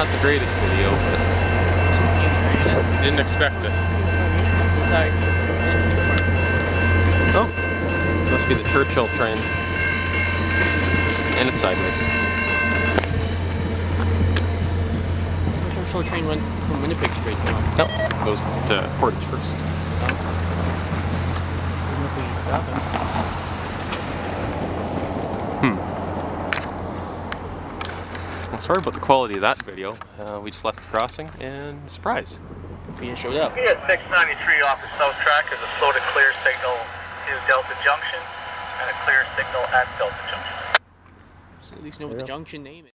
not the greatest video, but didn't expect it. Sorry. Oh, this must be the Churchill train. And it's sideways. The Churchill train went from Winnipeg straight down. No, nope. goes to Portage first. Oh. Well, sorry about the quality of that video. Uh, we just left the crossing and surprise. Peter showed up. He at 693 off the south track is a slow to clear signal to Delta Junction and a clear signal at Delta Junction. So at least know what the junction name is.